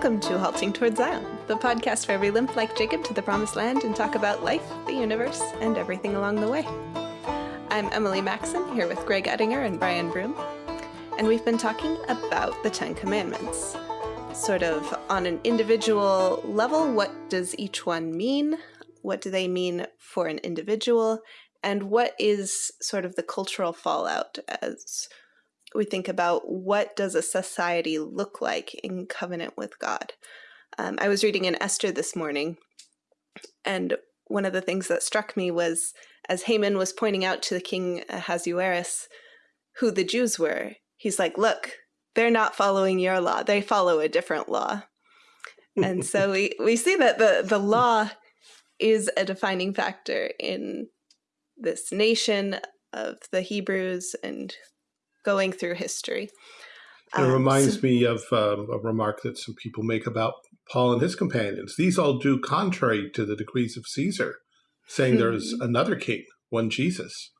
Welcome to Halting Towards Zion, the podcast where we limp like Jacob to the promised land and talk about life, the universe, and everything along the way. I'm Emily Maxon here with Greg Ettinger and Brian Broom, and we've been talking about the Ten Commandments. Sort of on an individual level, what does each one mean? What do they mean for an individual? And what is sort of the cultural fallout as we think about what does a society look like in covenant with God. Um, I was reading in Esther this morning, and one of the things that struck me was as Haman was pointing out to the king Ahasuerus who the Jews were, he's like, look, they're not following your law. They follow a different law. and so we, we see that the, the law is a defining factor in this nation of the Hebrews and going through history. It um, reminds so, me of um, a remark that some people make about Paul and his companions. These all do contrary to the decrees of Caesar, saying there's hmm. another king, one Jesus.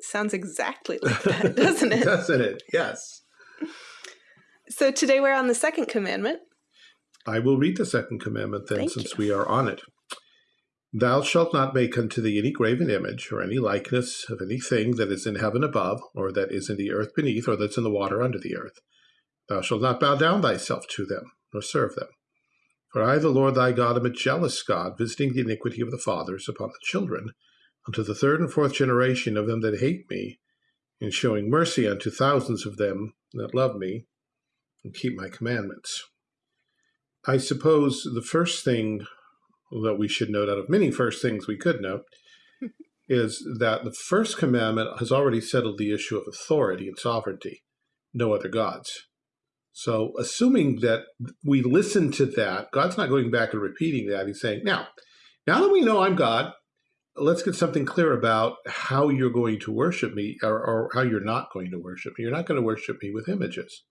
Sounds exactly like that, doesn't it? doesn't it? Yes. So today we're on the second commandment. I will read the second commandment then, Thank since you. we are on it. Thou shalt not make unto thee any graven image, or any likeness of anything that is in heaven above, or that is in the earth beneath, or that's in the water under the earth. Thou shalt not bow down thyself to them, nor serve them. For I, the Lord thy God, am a jealous God, visiting the iniquity of the fathers upon the children, unto the third and fourth generation of them that hate me, and showing mercy unto thousands of them that love me, and keep my commandments. I suppose the first thing that we should note out of many first things we could note is that the first commandment has already settled the issue of authority and sovereignty, no other gods. So assuming that we listen to that, God's not going back and repeating that. He's saying, now, now that we know I'm God, let's get something clear about how you're going to worship me or, or how you're not going to worship me. You're not going to worship me with images.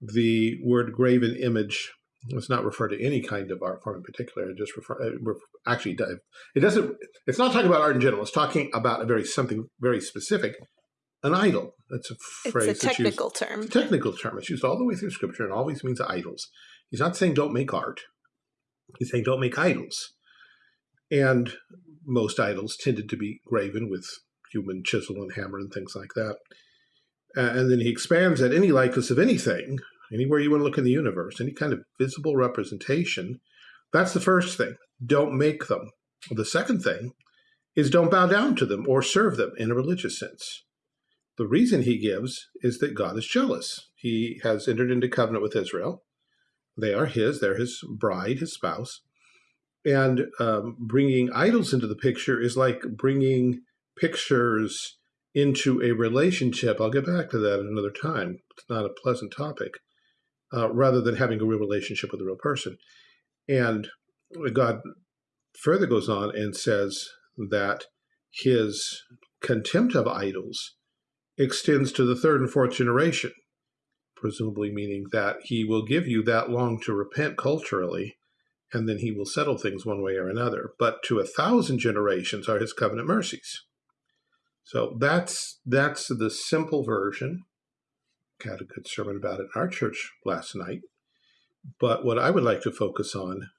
The word graven image Let's not refer to any kind of art form in particular. It just refer, uh, actually it doesn't. It's not talking about art in general. It's talking about a very something very specific, an idol. That's a phrase. It's a technical used, term. A technical term. It's used all the way through Scripture and always means idols. He's not saying don't make art. He's saying don't make idols. And most idols tended to be graven with human chisel and hammer and things like that. Uh, and then he expands that any likeness of anything anywhere you want to look in the universe, any kind of visible representation, that's the first thing. Don't make them. The second thing is don't bow down to them or serve them in a religious sense. The reason he gives is that God is jealous. He has entered into covenant with Israel. They are his, they're his bride, his spouse. And um, bringing idols into the picture is like bringing pictures into a relationship. I'll get back to that another time. It's not a pleasant topic uh, rather than having a real relationship with a real person. And God further goes on and says that his contempt of idols extends to the third and fourth generation, presumably meaning that he will give you that long to repent culturally, and then he will settle things one way or another. But to a thousand generations are his covenant mercies. So that's that's the simple version had a good sermon about it in our church last night. But what I would like to focus on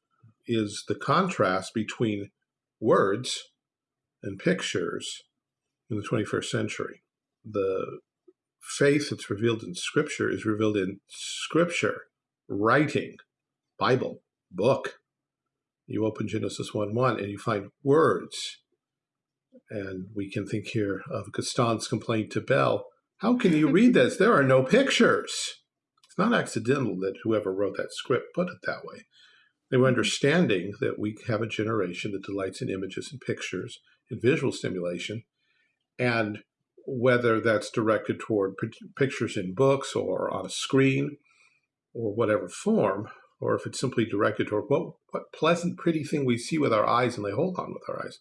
is the contrast between words and pictures in the 21st century. The faith that's revealed in Scripture is revealed in Scripture, writing, Bible, book. You open Genesis 1 1 and you find words. And we can think here of Gaston's complaint to Belle how can you read this? There are no pictures. It's not accidental that whoever wrote that script put it that way. They were understanding that we have a generation that delights in images and pictures and visual stimulation. And whether that's directed toward pictures in books or on a screen or whatever form, or if it's simply directed toward what, what pleasant, pretty thing we see with our eyes and lay hold on with our eyes,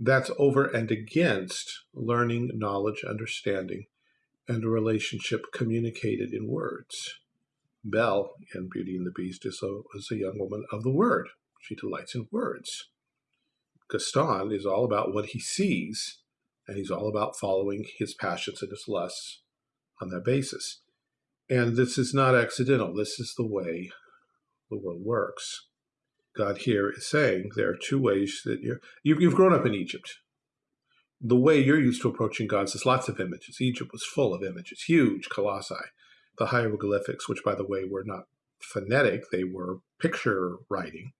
that's over and against learning, knowledge, understanding, and a relationship communicated in words. Belle in Beauty and the Beast, is a, is a young woman of the word. She delights in words. Gaston is all about what he sees, and he's all about following his passions and his lusts on that basis. And this is not accidental. This is the way the world works. God here is saying there are two ways that you're, you, you've grown up in Egypt. The way you're used to approaching God is lots of images. Egypt was full of images, huge colossi. The hieroglyphics, which, by the way, were not phonetic, they were picture writing.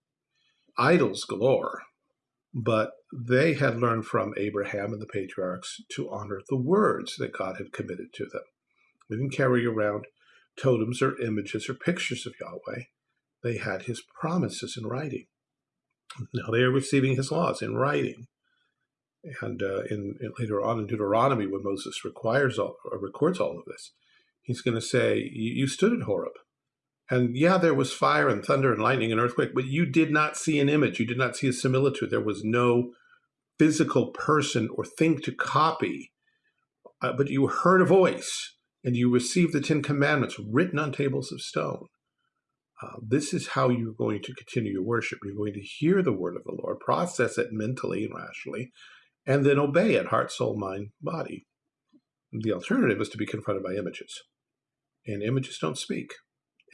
Idols galore. But they had learned from Abraham and the patriarchs to honor the words that God had committed to them. They didn't carry around totems or images or pictures of Yahweh. They had his promises in writing. Now they are receiving his laws in writing. And uh, in, in, later on in Deuteronomy, when Moses requires all, records all of this, he's going to say, "You stood at Horeb, and yeah, there was fire and thunder and lightning and earthquake, but you did not see an image. You did not see a similitude. There was no physical person or thing to copy, uh, but you heard a voice and you received the Ten Commandments written on tables of stone. Uh, this is how you're going to continue your worship. You're going to hear the word of the Lord, process it mentally and rationally, and then obey it heart, soul, mind, body. The alternative is to be confronted by images. And images don't speak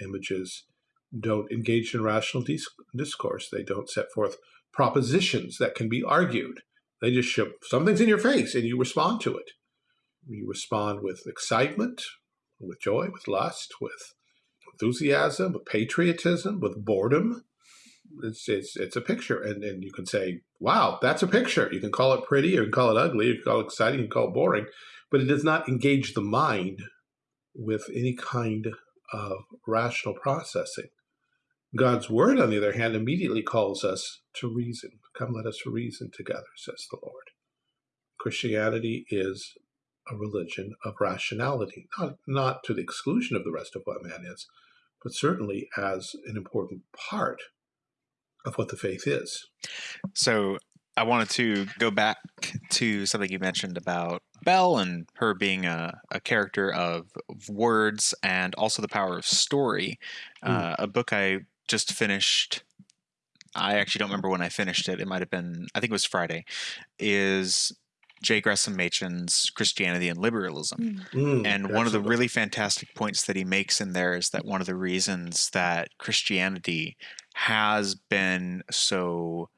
images don't engage in rational discourse. They don't set forth propositions that can be argued. They just show something's in your face and you respond to it. You respond with excitement, with joy, with lust, with enthusiasm, with patriotism, with boredom. It's, it's, it's a picture. And, and you can say, wow, that's a picture. You can call it pretty, or you can call it ugly, you can call it exciting, you can call it boring, but it does not engage the mind with any kind of rational processing. God's word, on the other hand, immediately calls us to reason. Come, let us reason together, says the Lord. Christianity is a religion of rationality, not, not to the exclusion of the rest of what man is, but certainly as an important part of what the faith is. So I wanted to go back to something you mentioned about Belle and her being a, a character of, of, words and also the power of story. Mm. Uh, a book I just finished. I actually don't remember when I finished it. It might have been, I think it was Friday. Is J. Gresham Machen's Christianity and Liberalism. Mm, mm and one of the really fantastic points that he makes in there is that one of the reasons that Christianity has been so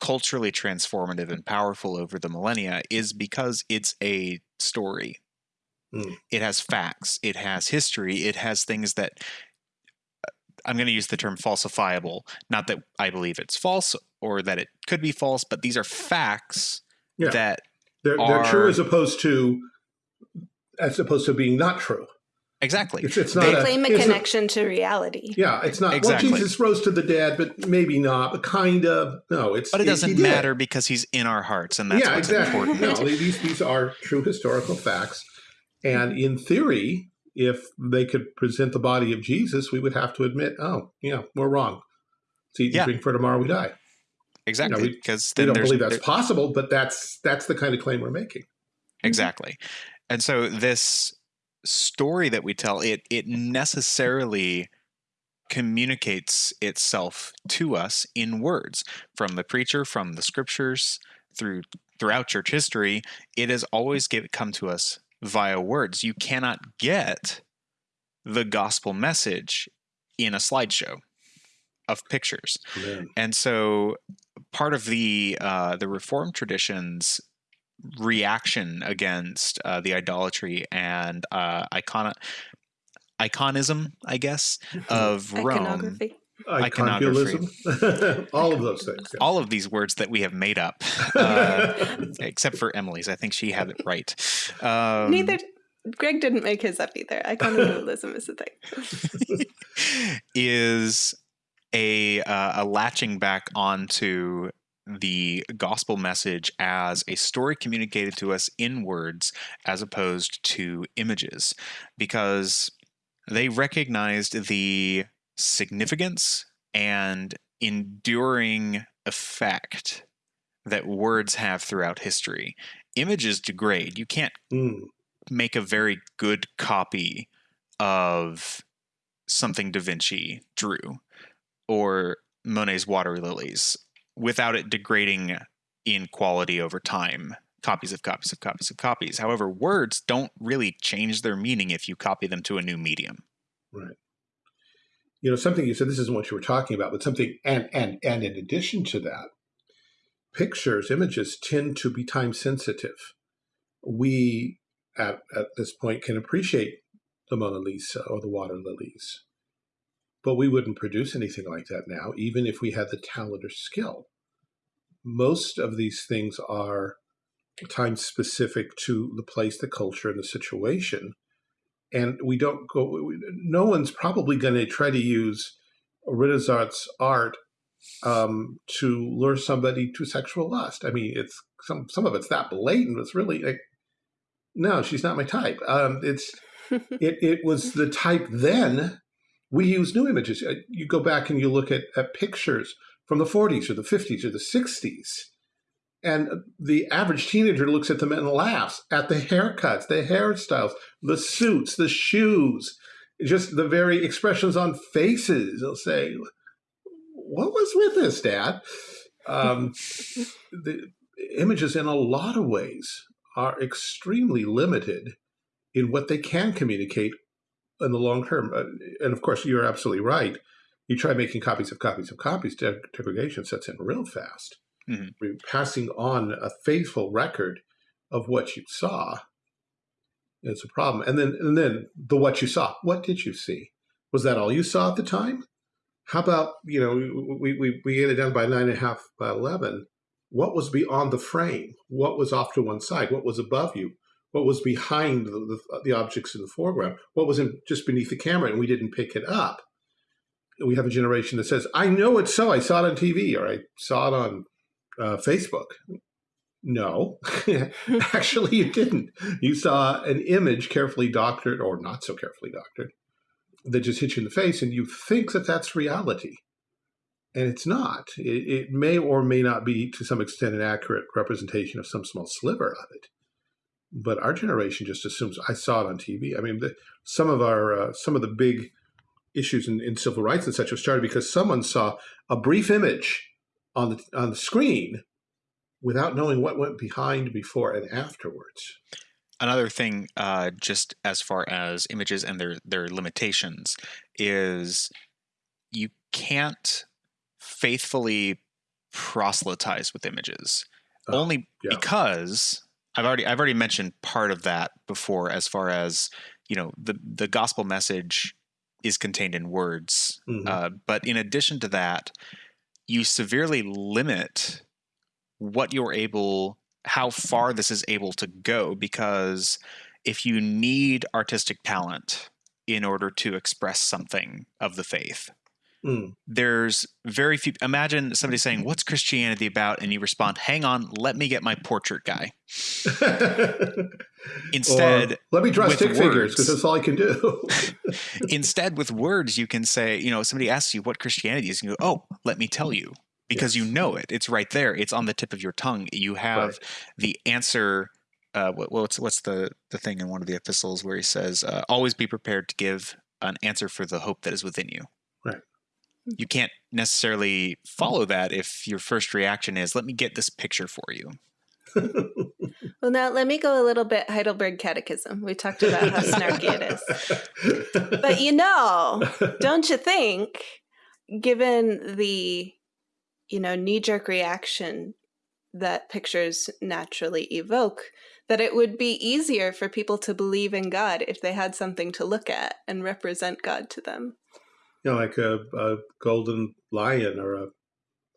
culturally transformative and powerful over the millennia is because it's a story. Mm. It has facts, it has history, it has things that uh, I'm going to use the term falsifiable. Not that I believe it's false or that it could be false, but these are facts yeah. that they're, are, they're true as opposed to as opposed to being not true. Exactly. It's, it's not they a, claim a connection a, to reality. Yeah, it's not. Exactly. Well, Jesus rose to the dead, but maybe not. But kind of. No, it's. But it doesn't matter because he's in our hearts, and that's yeah, what's exactly. important. No, these these are true historical facts, and in theory, if they could present the body of Jesus, we would have to admit, oh, yeah, we're wrong. See, yeah. drink for tomorrow we die. Exactly, you know, because we, we don't believe that's possible, but that's that's the kind of claim we're making. Exactly, and so this story that we tell, it it necessarily communicates itself to us in words from the preacher, from the scriptures, through throughout church history. It has always give, come to us via words. You cannot get the gospel message in a slideshow of pictures, Amen. and so part of the uh, the Reformed traditions reaction against uh, the idolatry and uh, icon iconism, I guess, of Rome. Iconography. all of those things. Yeah. All of these words that we have made up, uh, except for Emily's. I think she had it right. Um, Neither. Greg didn't make his up either. Iconoclasm is the thing. is a uh, a latching back onto the gospel message as a story communicated to us in words as opposed to images because they recognized the significance and enduring effect that words have throughout history. Images degrade. You can't mm. make a very good copy of something Da Vinci drew or Monet's water lilies without it degrading in quality over time. Copies of copies of copies of copies. However words don't really change their meaning if you copy them to a new medium. Right. You know, something you said, this isn't what you were talking about, but something, and, and, and in addition to that, pictures, images tend to be time sensitive. We, at, at this point, can appreciate the Mona Lisa or the water lilies, but we wouldn't produce anything like that now, even if we had the talent or skill. Most of these things are time specific to the place, the culture, and the situation. And we don't go, no one's probably going to try to use Renaissance art um, to lure somebody to sexual lust. I mean, it's some some of it's that blatant. It's really like, no, she's not my type. Um, it's it it was the type then. We use new images. Uh, you go back and you look at, at pictures from the 40s or the 50s or the 60s and the average teenager looks at them and laughs at the haircuts, the hairstyles, the suits, the shoes, just the very expressions on faces. They'll say, What was with this, Dad? Um, the images, in a lot of ways, are extremely limited in what they can communicate in the long term. Uh, and of course, you're absolutely right. You try making copies of copies of copies, degradation sets in real fast. Mm -hmm. passing on a faithful record of what you saw it's a problem. And then and then the what you saw what did you see? Was that all you saw at the time? How about you know we we, we get it down by nine and a half by 11 what was beyond the frame? What was off to one side? What was above you what was behind the, the, the objects in the foreground what was in, just beneath the camera and we didn't pick it up we have a generation that says i know it's so i saw it on tv or i saw it on uh, Facebook. No, actually, you didn't. You saw an image carefully doctored or not so carefully doctored that just hit you in the face, and you think that that's reality. And it's not. It, it may or may not be, to some extent, an accurate representation of some small sliver of it. But our generation just assumes I saw it on TV. I mean, the, some of our uh, some of the big issues in, in civil rights and such have started because someone saw a brief image on the on the screen without knowing what went behind before and afterwards. Another thing, uh, just as far as images and their their limitations, is you can't faithfully proselytize with images, oh, only yeah. because I've already I've already mentioned part of that before, as far as you know the the gospel message is contained in words, mm -hmm. uh, but in addition to that, you severely limit what you're able how far this is able to go because if you need artistic talent in order to express something of the faith mm. there's very few imagine somebody saying what's christianity about? and you respond hang on let me get my portrait guy. Instead or, let me draw stick words, figures because that's all i can do. Instead with words you can say you know somebody asks you what christianity is and you go oh let me tell you because yes. you know it. It's right there. It's on the tip of your tongue. You have right. the answer uh, what, what's what's the the thing in one of the epistles where he says uh, always be prepared to give an answer for the hope that is within you you can't necessarily follow that if your first reaction is let me get this picture for you well, now let me go a little bit Heidelberg Catechism. We talked about how snarky it is. But you know, don't you think, given the, you know, knee-jerk reaction that pictures naturally evoke, that it would be easier for people to believe in God if they had something to look at and represent God to them. You know, like a, a golden lion or a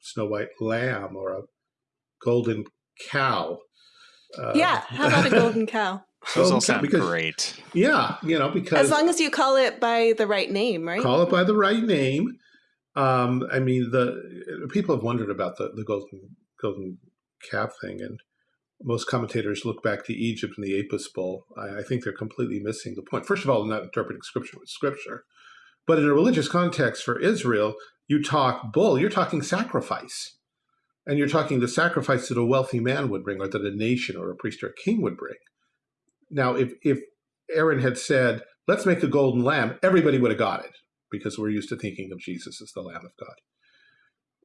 snow white lamb or a golden cow. Uh, yeah, how about a golden cow? Those all sound because, great. Yeah, you know, because as long as you call it by the right name, right? Call it by the right name. Um, I mean, the people have wondered about the, the golden golden calf thing, and most commentators look back to Egypt and the Apis bull. I, I think they're completely missing the point. First of all, they're not interpreting scripture with scripture, but in a religious context for Israel, you talk bull, you're talking sacrifice. And you're talking the sacrifice that a wealthy man would bring or that a nation or a priest or a king would bring. Now, if, if Aaron had said, let's make a golden lamb, everybody would have got it because we're used to thinking of Jesus as the Lamb of God.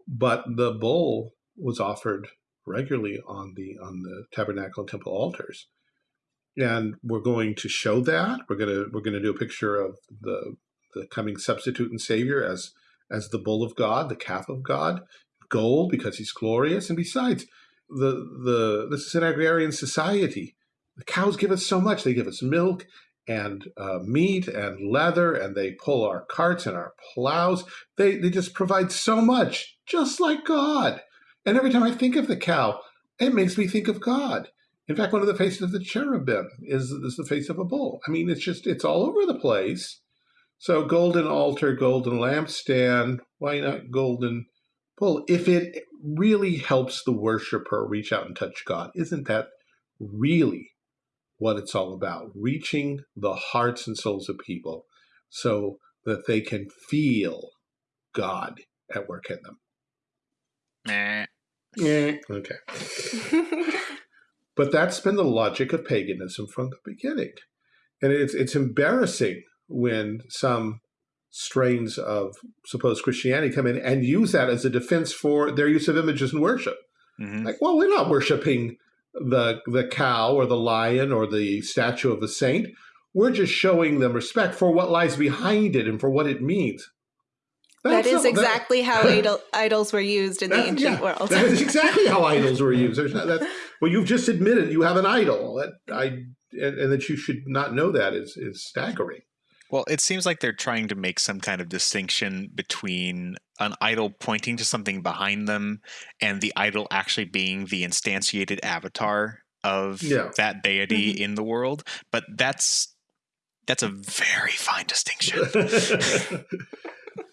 But the bull was offered regularly on the on the tabernacle and temple altars. And we're going to show that. We're gonna we're gonna do a picture of the the coming substitute and savior as as the bull of God, the calf of God, gold because he's glorious, and besides, the the this is an agrarian society. The cows give us so much; they give us milk and uh, meat and leather, and they pull our carts and our plows. They they just provide so much, just like God. And every time I think of the cow, it makes me think of God. In fact, one of the faces of the cherubim is, is the face of a bull. I mean, it's just, it's all over the place. So golden altar, golden lampstand, why not golden bull? If it really helps the worshiper reach out and touch God, isn't that really what it's all about? Reaching the hearts and souls of people so that they can feel God at work in them. Meh. Yeah. Okay. but that's been the logic of paganism from the beginning. And it's it's embarrassing when some strains of supposed Christianity come in and use that as a defense for their use of images in worship. Mm -hmm. Like, well, we're not worshiping the the cow or the lion or the statue of a saint. We're just showing them respect for what lies behind it and for what it means. That's that is exactly that, how idol, idols were used in the ancient yeah, world. that is exactly how idols were used. Not, well, you've just admitted you have an idol. That I and, and, that you should not know that is is staggering. Well, it seems like they're trying to make some kind of distinction between an idol pointing to something behind them and the idol actually being the instantiated avatar of yeah. that deity mm -hmm. in the world. But that's that's a very fine distinction.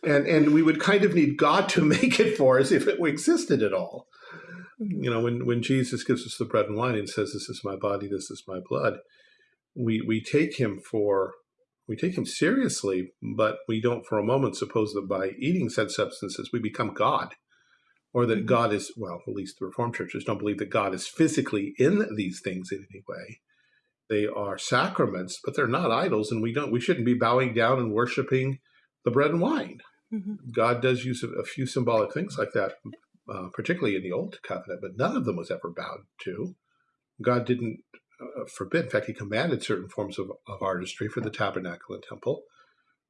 and and we would kind of need God to make it for us if it existed at all. You know, when when Jesus gives us the bread and wine and says, "This is my body, this is my blood," we we take him for we take him seriously, but we don't for a moment suppose that by eating said substances we become God, or that mm-hmm. God is well, at least the Reformed churches don't believe that God is physically in these things in any way. They are sacraments, but they're not idols, and we don't we shouldn't be bowing down and worshiping the bread and wine. Mm -hmm. God does use a, a, few symbolic things like that, uh, particularly in the Old Covenant, but none of them was ever bowed to. God didn't uh, forbid. In fact, he commanded certain forms of, of artistry for the tabernacle and temple,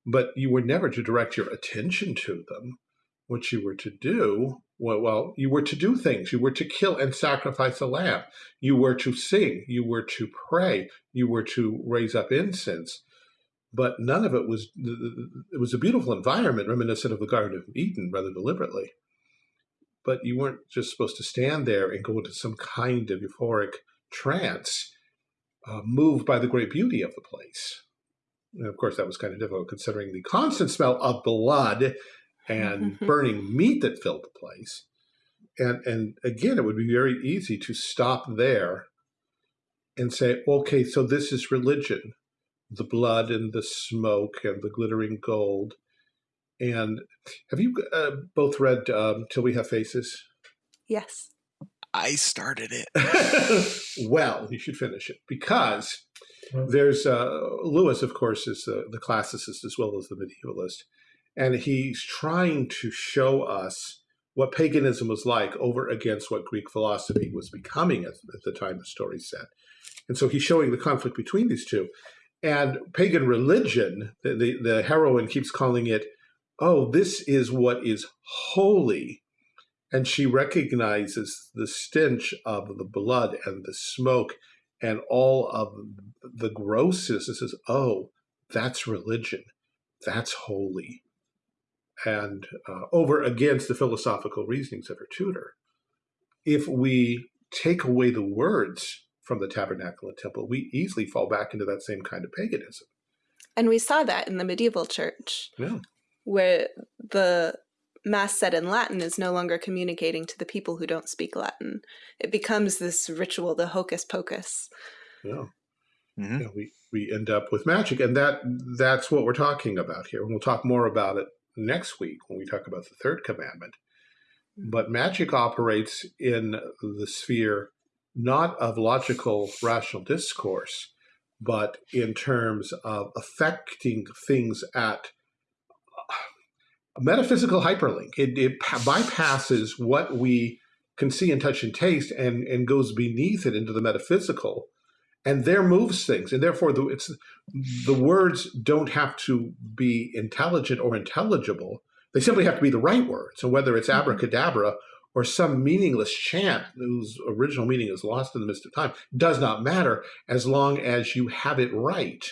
but you were never to direct your attention to them. What you were to do, well, well, you were to do things. You were to kill and sacrifice a lamb. You were to sing. You were to pray. You were to raise up incense but none of it was, it was a beautiful environment reminiscent of the Garden of Eden rather deliberately. But you weren't just supposed to stand there and go into some kind of euphoric trance, uh, moved by the great beauty of the place. And of course, that was kind of difficult considering the constant smell of blood and burning meat that filled the place. And, and again, it would be very easy to stop there and say, okay, so this is religion the blood and the smoke and the glittering gold. And have you uh, both read um, Till We Have Faces? Yes. I started it. well, you should finish it because there's uh, Lewis, of course, is the, the classicist as well as the medievalist. And he's trying to show us what paganism was like over against what Greek philosophy was becoming at, at the time the story set. And so he's showing the conflict between these two. And pagan religion, the, the, the heroine keeps calling it, oh, this is what is holy. And she recognizes the stench of the blood and the smoke and all of the grossness and says, oh, that's religion. That's holy. And uh, over against the philosophical reasonings of her tutor. If we take away the words from the tabernacle and temple, we easily fall back into that same kind of paganism. And we saw that in the medieval church, yeah. where the mass said in Latin is no longer communicating to the people who don't speak Latin. It becomes this ritual, the hocus pocus. Yeah. Mm -hmm. yeah we, we end up with magic. And that that's what we're talking about here. And we'll talk more about it next week when we talk about the third commandment. Mm-hmm. But magic operates in the sphere not of logical rational discourse, but in terms of affecting things at a metaphysical hyperlink. It, it bypasses what we can see and touch and taste and, and goes beneath it into the metaphysical and there moves things, and therefore the, it's the words don't have to be intelligent or intelligible. They simply have to be the right words. And whether it's Mm-hmm. abracadabra or some meaningless chant whose original meaning is lost in the midst of time does not matter as long as you have it right.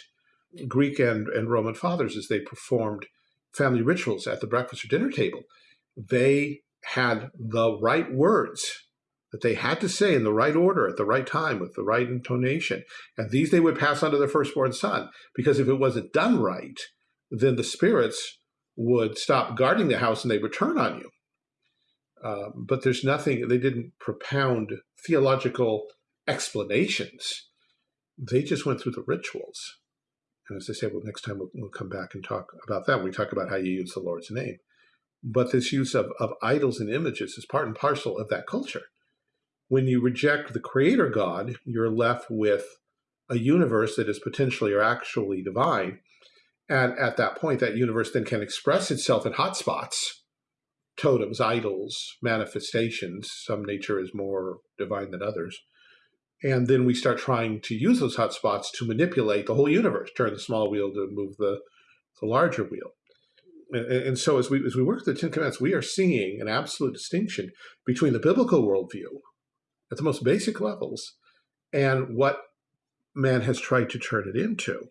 Greek and, and Roman fathers, as they performed family rituals at the breakfast or dinner table, they had the right words that they had to say in the right order at the right time with the right intonation. And these they would pass on to their firstborn son, because if it wasn't done right, then the spirits would stop guarding the house and they would turn on you. Uh, but there's nothing, they didn't propound theological explanations. They just went through the rituals. And as I say, well, next time we'll, we'll come back and talk about that. We talk about how you use the Lord's name. But this use of, of idols and images is part and parcel of that culture. When you reject the creator God, you're left with a universe that is potentially or actually divine. And at that point, that universe then can express itself in hotspots, totems, idols, manifestations. Some nature is more divine than others. And then we start trying to use those hotspots to manipulate the whole universe, turn the small wheel to move the, the larger wheel. And, and so as we, as we work the Ten Commandments, we are seeing an absolute distinction between the biblical worldview at the most basic levels and what man has tried to turn it into.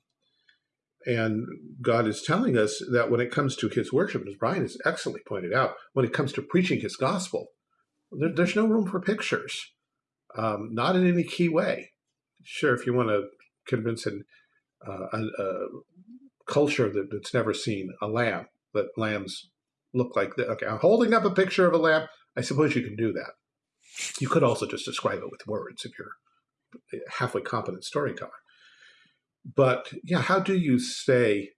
And God is telling us that when it comes to his worship, as Brian has excellently pointed out, when it comes to preaching his gospel, there, there's no room for pictures, um, not in any key way. Sure, if you want to convince an, uh, a, a culture that, that's never seen a lamb, that lambs look like that. Okay, I'm holding up a picture of a lamb. I suppose you can do that. You could also just describe it with words if you're a halfway competent storyteller. But yeah, how do you say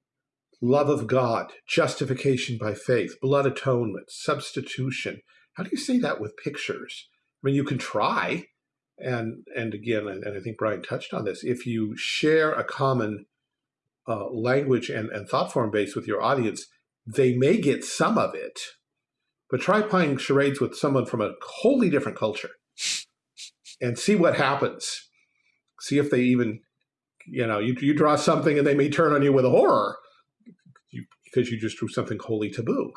love of God, justification by faith, blood atonement, substitution? How do you say that with pictures? I mean, you can try, and and again, and, and I think Brian touched on this. If you share a common uh, language and, and thought form base with your audience, they may get some of it. But try playing charades with someone from a wholly different culture and see what happens. See if they even you know, you, you draw something and they may turn on you with a horror you, because you just drew something wholly taboo.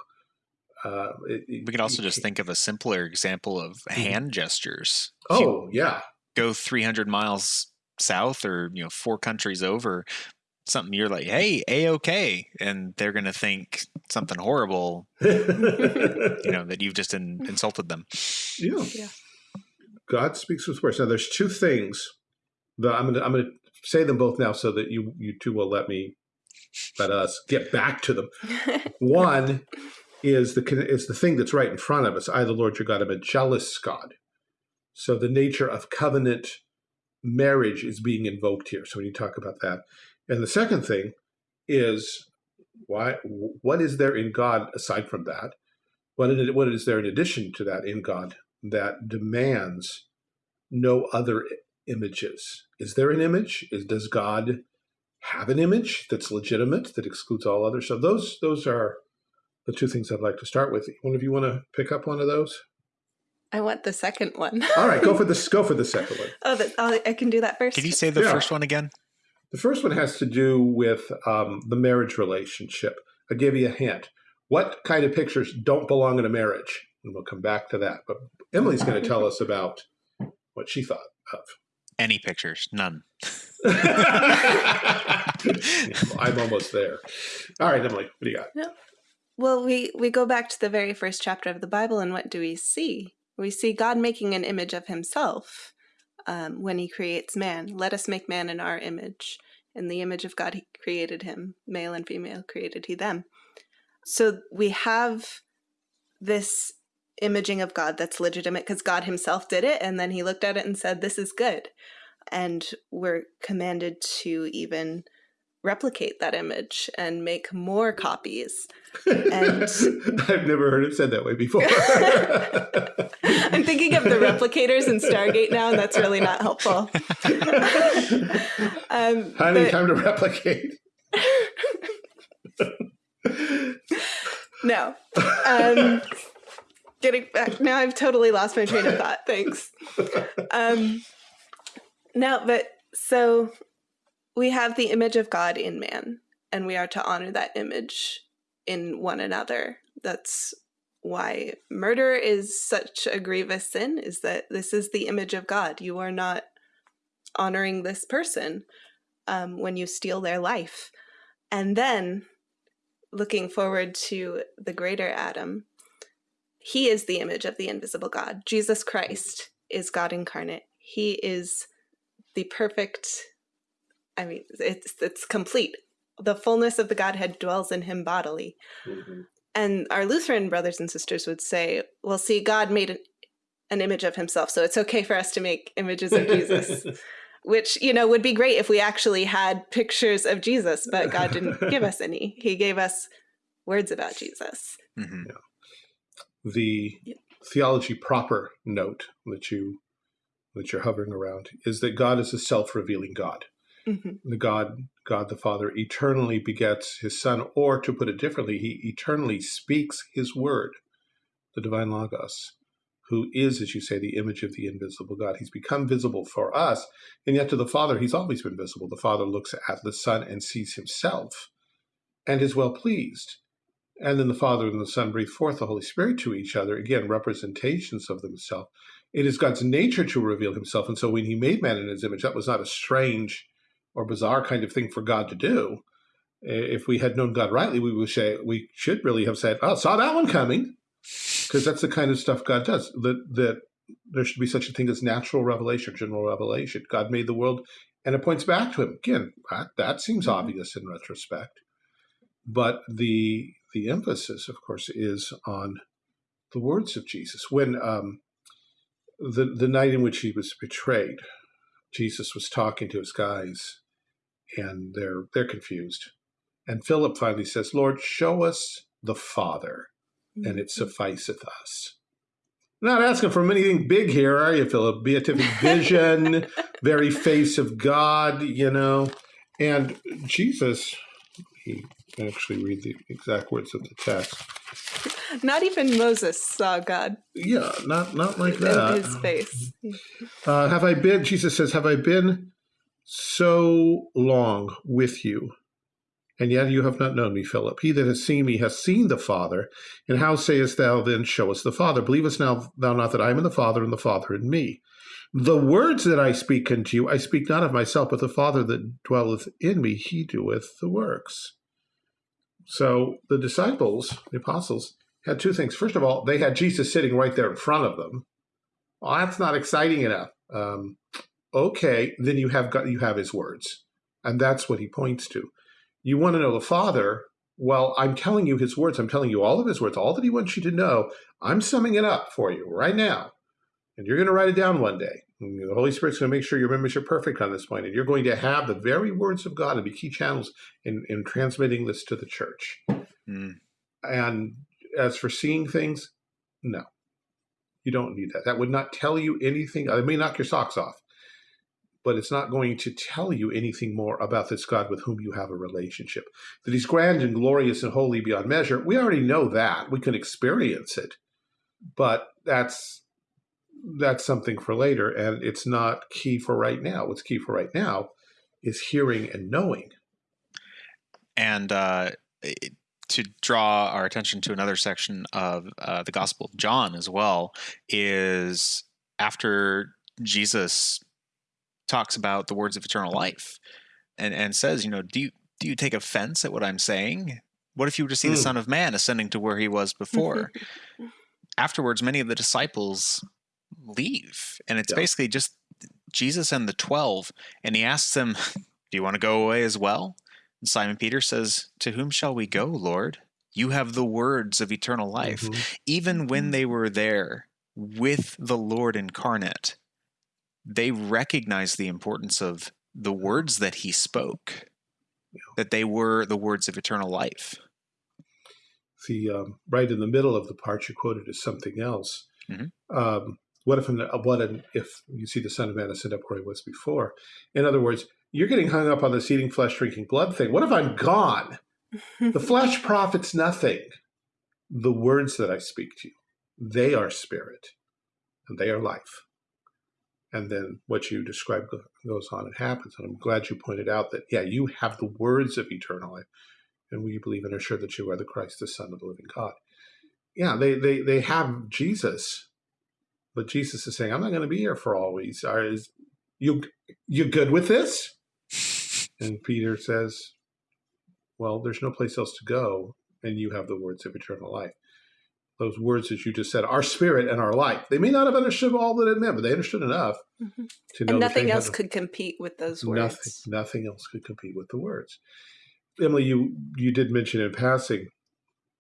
Uh, it, We can also you just can't- think of a simpler example of Mhm. hand gestures. If Oh, yeah. go 300 miles south or, you know, four countries over, something you're like, hey, A-OK. And they're going to think something horrible, you know, that you've just in, insulted them. yeah. Yeah. God speaks with words. Now, there's two things that I'm gonna I'm gonna say them both now, so that you you two will let me let us get back to them. One is the is the thing that's right in front of us. I, the Lord your God, am a jealous God. So the nature of covenant marriage is being invoked here. So when you talk about that, and the second thing is why what is there in God aside from that? What is, what is there in addition to that in God that demands no other images? Is there an image? Is does God have an image that's legitimate that excludes all others? So those those are the two things I'd like to start with. One of you want to pick up one of those? I want the second one. All right, go for this. Go for the second one. oh, that, oh, I can do that first. Can you say the Yeah. first one again? The first one has to do with um, the marriage relationship. I'll give you a hint. What kind of pictures don't belong in a marriage? And we'll come back to that. But Emily's going to tell us about what she thought of. Any pictures? None. I'm almost there. All right, Emily, what do you got? Well, we, we go back to the very first chapter of the Bible, and what do we see? We see God making an image of himself um, when he creates man. Let us make man in our image. In the image of God, he created him. Male and female created he them. So we have this imaging of God that's legitimate because God himself did it, and then he looked at it and said, This is good. And we're commanded to even replicate that image and make more copies. And- I've never heard it said that way before. I'm thinking of the replicators in Stargate now, and that's really not helpful. um, Honey, but- time to replicate. no. Um, getting back now, I've totally lost my train of thought. Thanks. Um, no, but So we have the image of God in man, and we are to honor that image in one another. That's why murder is such a grievous sin, is that this is the image of God. You are not honoring this person um, when you steal their life. And then looking forward to the greater Adam, he is the image of the invisible God. Jesus Christ is God incarnate. He is the perfect, I mean, it's, it's complete. The fullness of the Godhead dwells in him bodily. Mhm. And our Lutheran brothers and sisters would say, well, see, God made an, an image of himself, so it's okay for us to make images of Jesus which you know would be great if we actually had pictures of Jesus, but God didn't give us any. He gave us words about Jesus. hmm the Yep. theology proper note that you that you're hovering around is that God is a self-revealing God. Hmm The God, God the Father, eternally begets His Son, or to put it differently, He eternally speaks His Word, the divine Logos, who is, as you say, the image of the invisible God. He's become visible for us, and yet to the Father, He's always been visible. The Father looks at the Son and sees Himself, and is well pleased. And then the Father and the Son breathe forth the Holy Spirit to each other, again, representations of themselves. It is God's nature to reveal himself. And so when he made man in his image, that was not a strange or bizarre kind of thing for God to do. If we had known God rightly, we would say we should really have said, "Oh, saw that one coming," because that's the kind of stuff God does. That that there should be such a thing as natural revelation, general revelation. God made the world, and it points back to Him. Again, that, that seems Mhm. obvious in retrospect, but the the emphasis, of course, is on the words of Jesus. When um, the the night in which he was betrayed, Jesus was talking to his guys, and they're they're confused. And Philip finally says, "Lord, show us the Father, and it mm-hmm. sufficeth us." Not asking for anything big here, are you, Philip? Beatific vision, very face of God, you know. And Jesus, he actually read the exact words of the text. Not even Moses saw God Yeah, not not like in that. his face. Uh, have I been, Jesus says, have I been so long with you, and yet you have not known me, Philip? He that has seen me has seen the Father. And how sayest thou then, show us the Father? Believest now thou not that I am in the Father, and the Father in me? The words that I speak unto you, I speak not of myself, but the Father that dwelleth in me, he doeth the works. So the disciples, the apostles, had two things. First of all, they had Jesus sitting right there in front of them. Well, that's not exciting enough. Um, okay, then you have got you have his words, and that's what he points to. You want to know the Father? Well, I'm telling you his words. I'm telling you all of his words, all that he wants you to know. I'm summing it up for you right now, and you're going to write it down one day. And the Holy Spirit's going to make sure your memories are perfect on this point, and you're going to have the very words of God and be key channels in, in transmitting this to the church. Mm. And as for seeing things, no, you don't need that. That would not tell you anything. It may knock your socks off, but it's not going to tell you anything more about this God with whom you have a relationship. That he's grand and glorious and holy beyond measure. We already know that. We can experience it, but that's that's something for later, and it's not key for right now. What's key for right now is hearing and knowing. And uh, it- to draw our attention to another section of uh, the Gospel of John as well is after Jesus talks about the words of eternal life and, and says, you know, do you, do you take offense at what I'm saying? What if you were to see the Mm. Son of Man ascending to where he was before? Afterwards, many of the disciples leave, and it's Yeah. basically just Jesus and the 12, and he asks them, Do you want to go away as well? Simon Peter says, To whom shall we go, Lord? You have the words of eternal life. Mhm. Even when Mhm. they were there with the Lord incarnate, they recognized the importance of the words that he spoke, that they were the words of eternal life. the um, right in the middle of the part you quoted is something else. Mhm. Um, what if what an, if you see the Son of Man ascend up where he was before? In other words, you're getting hung up on this eating flesh, drinking blood thing. What if I'm gone? The flesh profits nothing. The words that I speak to you, they are spirit, and they are life. And then what you describe goes on and happens. And I'm glad you pointed out that, yeah, you have the words of eternal life, and we believe and are sure that you are the Christ, the Son of the living God. Yeah, they, they, they have Jesus, but Jesus is saying, I'm not going to be here for always. Are, is, you, you good with this? And Peter says, Well, there's no place else to go, and you have the words of eternal life those words that you just said, our spirit and our life. They may not have understood all that it meant, but they understood enough mm -hmm. to know. And nothing else could compete with those words. Nothing, nothing else could compete with the words. Emily, you you did mention in passing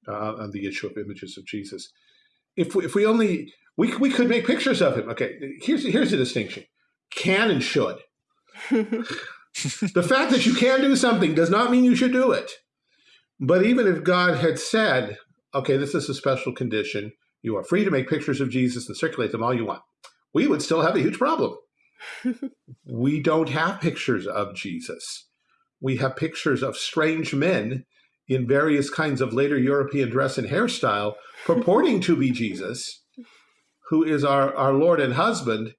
uh, on the issue of images of Jesus. If we, if we only we we could make pictures of him. Okay, here's here's a distinction: can and should. the fact that you can do something does not mean you should do it. But even if God had said, okay, this is a special condition. You are free to make pictures of Jesus and circulate them all you want. We would still have a huge problem. we don't have pictures of Jesus. We have pictures of strange men in various kinds of later European dress and hairstyle purporting to be Jesus, who is our, our Lord and husband.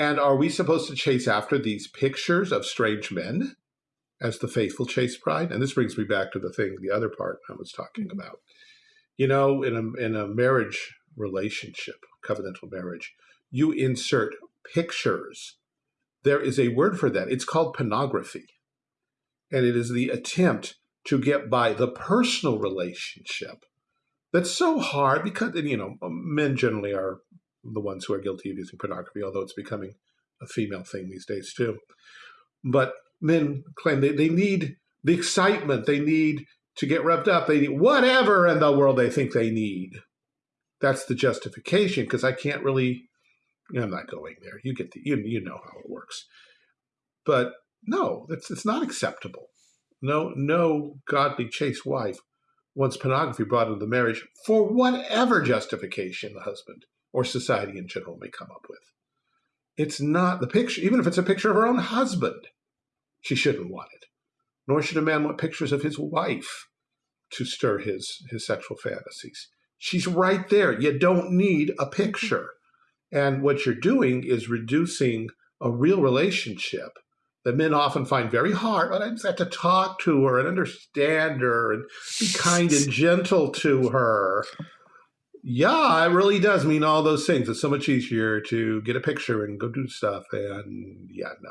And are we supposed to chase after these pictures of strange men as the faithful chase pride? And this brings me back to the thing, the other part I was talking about you know, in a, in a marriage relationship, covenantal marriage, you insert pictures. There is a word for that. It's called pornography. And it is the attempt to get by the personal relationship that's so hard because, you know, men generally are the ones who are guilty of using pornography, although it's becoming a female thing these days too. But men claim they, they need the excitement, they need to get revved up. They need whatever in the world they think they need. That's the justification because I can't really. I'm not going there. You get the you you know how it works. But no, it's it's not acceptable. No no godly chaste wife wants pornography brought into the marriage for whatever justification the husband or society in general may come up with. It's not the picture, even if it's a picture of her own husband, she shouldn't want it. Nor should a man want pictures of his wife to stir his his sexual fantasies. She's right there. You don't need a picture. And what you're doing is reducing a real relationship that men often find very hard. But I just have to talk to her and understand her and be kind and gentle to her. Yeah, it really does mean all those things. It's so much easier to get a picture and go do stuff. And yeah, no.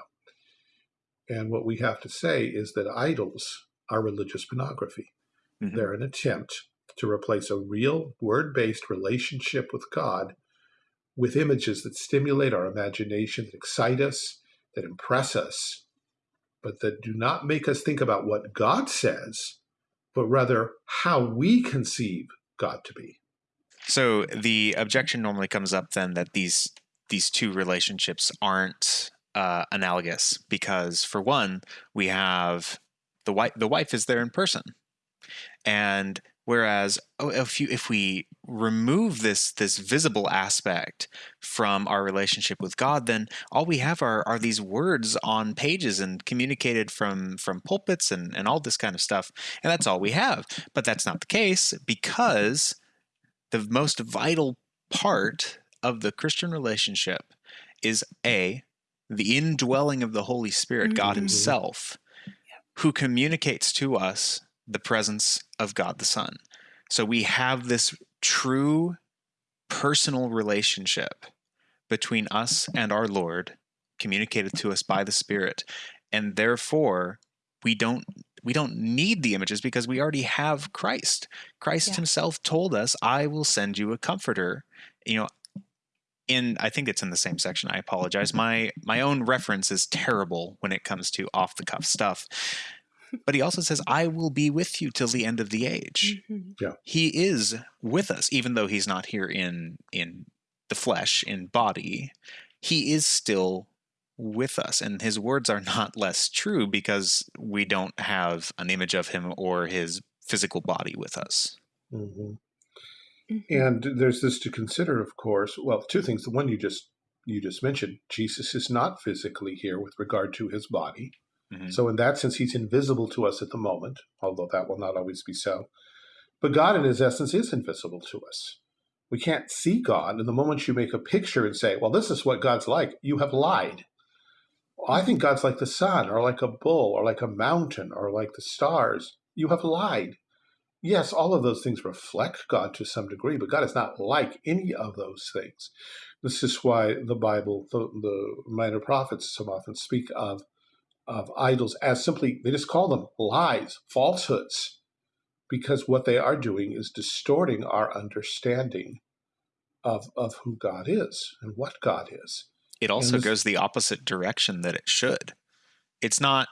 And what we have to say is that idols are religious pornography. Mm -hmm. They're an attempt to replace a real word-based relationship with God with images that stimulate our imagination, that excite us, that impress us, but that do not make us think about what God says, but rather how we conceive God to be. So the objection normally comes up then that these these two relationships aren't uh, analogous because for one, we have the wife the wife is there in person and whereas oh, if you if we remove this this visible aspect from our relationship with God, then all we have are are these words on pages and communicated from from pulpits and and all this kind of stuff, and that's all we have. But that's not the case because the most vital part of the Christian relationship is a the indwelling of the Holy Spirit, mm -hmm. God mm-hmm. Himself, who communicates to us the presence of God the Son. So we have this true personal relationship between us and our Lord communicated to us by the Spirit. And therefore, we don't we don't need the images because we already have Christ. Christ yeah. himself told us, I will send you a comforter. You know, in I think it's in the same section. I apologize. My my own reference is terrible when it comes to off the cuff stuff but he also says, I will be with you till the end of the age. Mm-hmm. Yeah. He is with us, even though he's not here in in the flesh, in body, he is still with us. And his words are not less true because we don't have an image of him or his physical body with us. Mm-hmm. Mm-hmm. And there's this to consider, of course. Well, two things. The one you just you just mentioned, Jesus is not physically here with regard to his body. Mm-hmm. So in that sense, he's invisible to us at the moment, although that will not always be so. But God in his essence is invisible to us. We can't see God. And the moment you make a picture and say, well, this is what God's like, you have lied. I think God's like the sun, or like a bull, or like a mountain, or like the stars. You have lied. Yes, all of those things reflect God to some degree, but God is not like any of those things. This is why the Bible, the, the minor prophets, so often speak of of idols as simply they just call them lies, falsehoods, because what they are doing is distorting our understanding of of who God is and what God is. It also this, goes the opposite direction that it should. It's not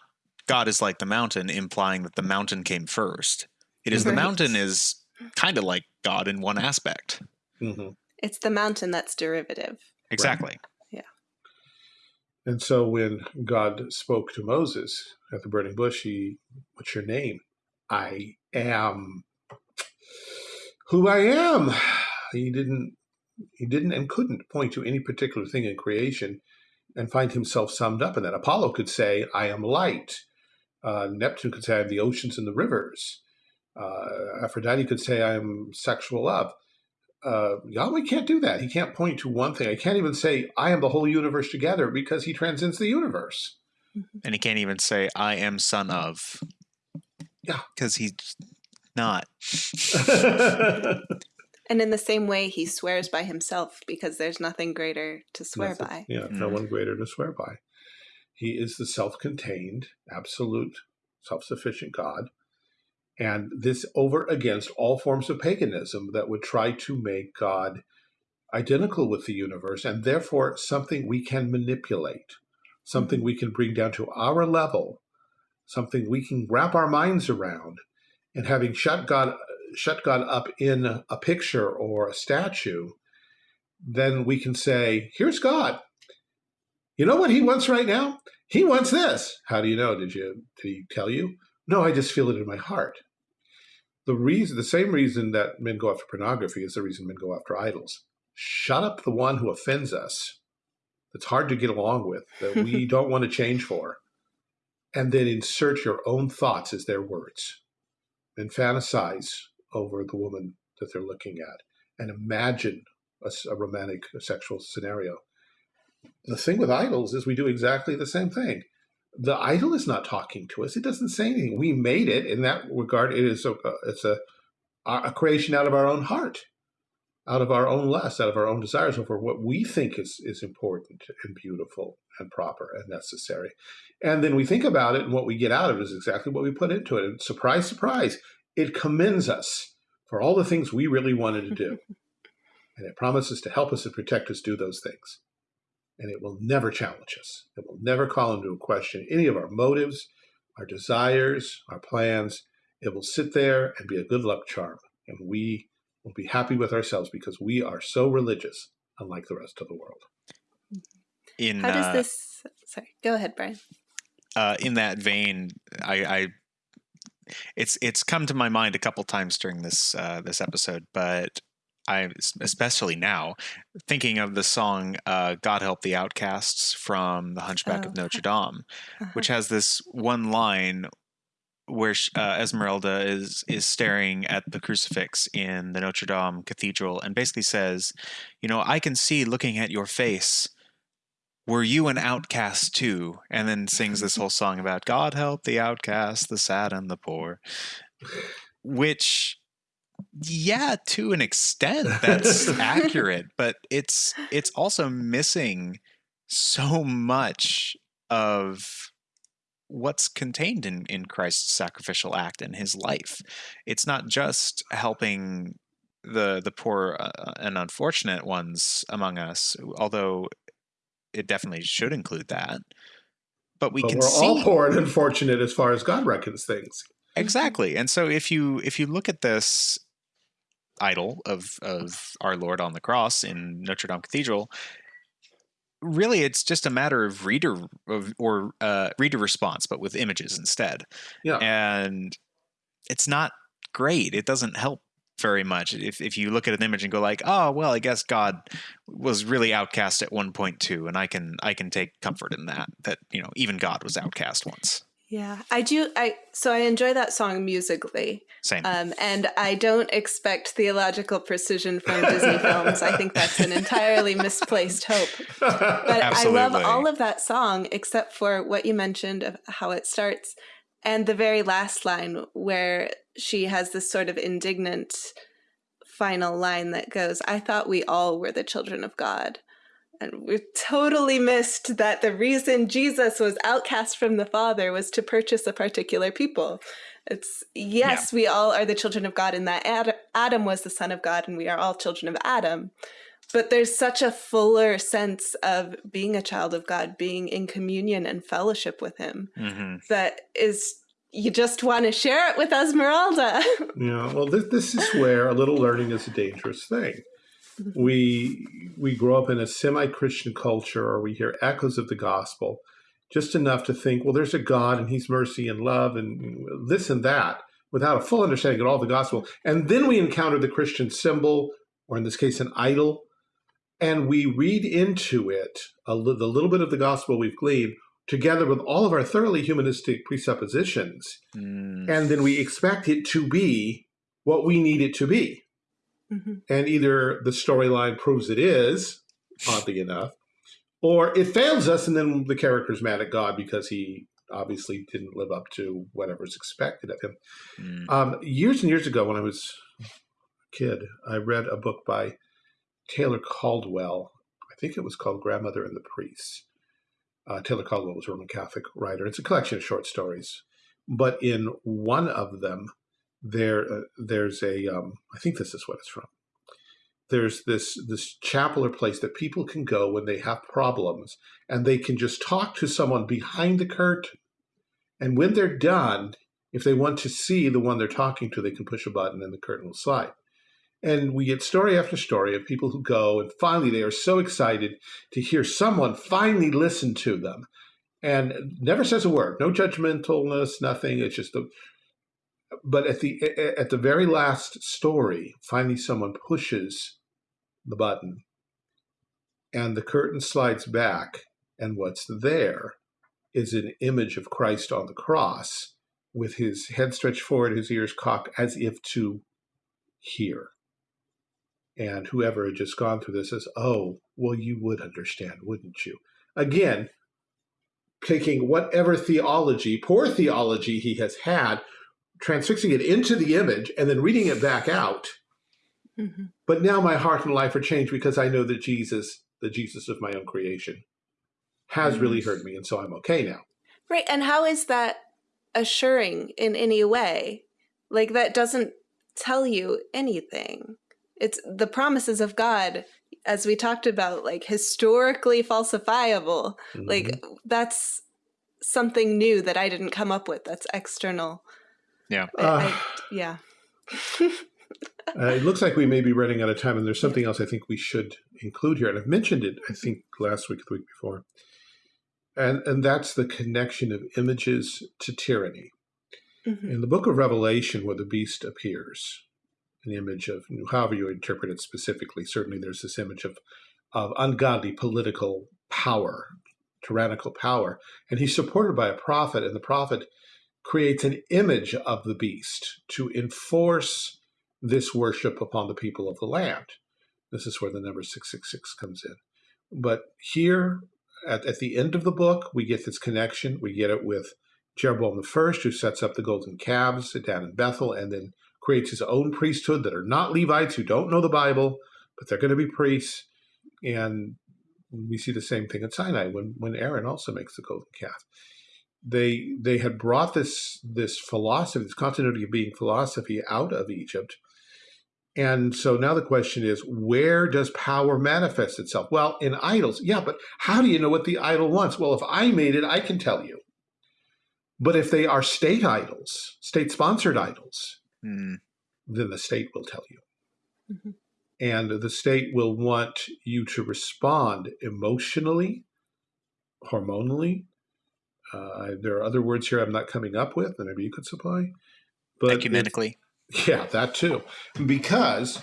God is like the mountain, implying that the mountain came first. It is right. the mountain is kind of like God in one aspect. Mm-hmm. It's the mountain that's derivative. Exactly. Right. Yeah. And so when God spoke to Moses at the burning bush, he, what's your name? I am who I am. He didn't he didn't and couldn't point to any particular thing in creation and find himself summed up in that. Apollo could say, I am light. Uh, Neptune could say, I am the oceans and the rivers. Uh, Aphrodite could say, I am sexual love. Uh, Yahweh can't do that. He can't point to one thing. I can't even say, I am the whole universe together because he transcends the universe. Mm-hmm. And he can't even say, I am son of. Yeah. Because he's not. And in the same way, he swears by himself because there's nothing greater to swear nothing, by. Yeah, mm. no one greater to swear by. He is the self contained, absolute, self sufficient God. And this over against all forms of paganism that would try to make God identical with the universe and therefore something we can manipulate, something mm-hmm. we can bring down to our level, something we can wrap our minds around. And having shut God shut God up in a picture or a statue, then we can say, here's God. You know what he wants right now? He wants this. How do you know? Did you did he tell you? No, I just feel it in my heart. The reason the same reason that men go after pornography is the reason men go after idols. Shut up the one who offends us. That's hard to get along with, that we don't want to change for. And then insert your own thoughts as their words and fantasize over the woman that they're looking at and imagine a, a romantic a sexual scenario. The thing with idols is we do exactly the same thing. The idol is not talking to us. It doesn't say anything. We made it in that regard. It is a, it's a, a creation out of our own heart, out of our own lust, out of our own desires over what we think is, is important and beautiful and proper and necessary. And then we think about it, and what we get out of it is exactly what we put into it. And surprise, surprise, it commends us for all the things we really wanted to do. and it promises to help us and protect us do those things. And it will never challenge us. It will never call into question any of our motives, our desires, our plans. It will sit there and be a good luck charm. And we will be happy with ourselves because we are so religious, unlike the rest of the world. In, How does uh, this? Sorry, go ahead, Brian. Uh, in that vein, I, I it's it's come to my mind a couple times during this uh, this episode, but I especially now thinking of the song uh, "God Help the Outcasts" from The Hunchback oh. of Notre Dame, uh-huh. which has this one line where uh, Esmeralda is is staring at the crucifix in the Notre Dame Cathedral and basically says, "You know, I can see looking at your face." Were you an outcast too? And then sings this whole song about God help the outcast, the sad, and the poor. Which, yeah, to an extent, that's accurate, but it's it's also missing so much of what's contained in, in Christ's sacrificial act and his life. It's not just helping the the poor uh, and unfortunate ones among us, although it definitely should include that. But we but can we're see all poor and unfortunate as far as God reckons things. Exactly. And so if you if you look at this idol of of our Lord on the cross in Notre Dame Cathedral, really it's just a matter of reader of, or uh, reader response, but with images instead. Yeah. And it's not great. It doesn't help very much. If if you look at an image and go like, oh well, I guess God was really outcast at one point too, and I can I can take comfort in that that you know even God was outcast once. Yeah, I do. I so I enjoy that song musically, Same. um, and I don't expect theological precision from Disney films. I think that's an entirely misplaced hope. But I love all of that song except for what you mentioned of how it starts and the very last line where she has this sort of indignant final line that goes, I thought we all were the children of God. And we totally missed that the reason Jesus was outcast from the Father was to purchase a particular people. It's yes, we all are the children of God, and that Ad- Adam was the son of God, and we are all children of Adam. But there's such a fuller sense of being a child of God, being in communion and fellowship with Him hmm that is, you just want to share it with Esmeralda. Yeah, well, this, this is where a little learning is a dangerous thing. We we grow up in a semi-Christian culture, or we hear echoes of the gospel, just enough to think, well, there's a God and He's mercy and love and this and that, without a full understanding of all the gospel. And then we encounter the Christian symbol, or in this case, an idol, and we read into it a li- the little bit of the gospel we've gleaned, together with all of our thoroughly humanistic presuppositions Mm. and then we expect it to be what we need it to be. Mhm. And either the storyline proves it is, oddly enough, or it fails us, and then the character's mad at God because he obviously didn't live up to whatever's expected of him. Mm. Um, years and years ago, when I was a kid, I read a book by Taylor Caldwell. I think it was called Grandmother and the Priest. Uh, Taylor Caldwell was a Roman Catholic writer. It's a collection of short stories, but in one of them, there uh, there's a um, I think this is what it's from. There's this this chapel or place that people can go when they have problems, and they can just talk to someone behind the curtain. And when they're done, if they want to see the one they're talking to, they can push a button and the curtain will slide. And we get story after story of people who go and finally they are so excited to hear someone finally listen to them and never says a word, no judgmentalness, nothing. It's just a, but at the at the very last story, finally someone pushes the button and the curtain slides back and what's there is an image of Christ on the cross with his head stretched forward, his ears cocked as if to hear. And whoever had just gone through this says, Oh, well, you would understand, wouldn't you? Again, taking whatever theology, poor theology he has had, transfixing it into the image, and then reading it back out. Mhm. But now my heart and life are changed because I know that Jesus, the Jesus of my own creation, has really heard me, and so I'm okay now. Right. And how is that assuring in any way? Like, that doesn't tell you anything. It's the promises of God, as we talked about, like historically falsifiable. Like, Mhm. that's something new that I didn't come up with. That's external. Yeah. I- Uh, I- yeah. Uh, it looks like we may be running out of time, and there's something else I think we should include here. And I've mentioned it, I think, last week the week before. And, and that's the connection of images to tyranny. Mhm. In the book of Revelation, where the beast appears, an image of, however you interpret it specifically, certainly there's this image of, of ungodly political power, tyrannical power. And he's supported by a prophet, and the prophet creates an image of the beast to enforce this worship upon the people of the land. This is where the number 666 comes in. But here, at, at the end of the book, we get this connection. We get it with Jeroboam I, who sets up the golden calves down in Bethel and then creates his own priesthood that are not Levites who don't know the Bible, but they're going to be priests. And we see the same thing at Sinai when, when Aaron also makes the golden calf. They they had brought this this philosophy, this continuity of being philosophy out of Egypt. And so now the question is, where does power manifest itself? Well, in idols, yeah, but how do you know what the idol wants? Well, if I made it, I can tell you. But if they are state idols, state sponsored idols, Mm. then the state will tell you. Mhm. And the state will want you to respond emotionally, hormonally. Uh, there are other words here I'm not coming up with, that maybe you could supply. But it's- Ecumenically. yeah, that too. Because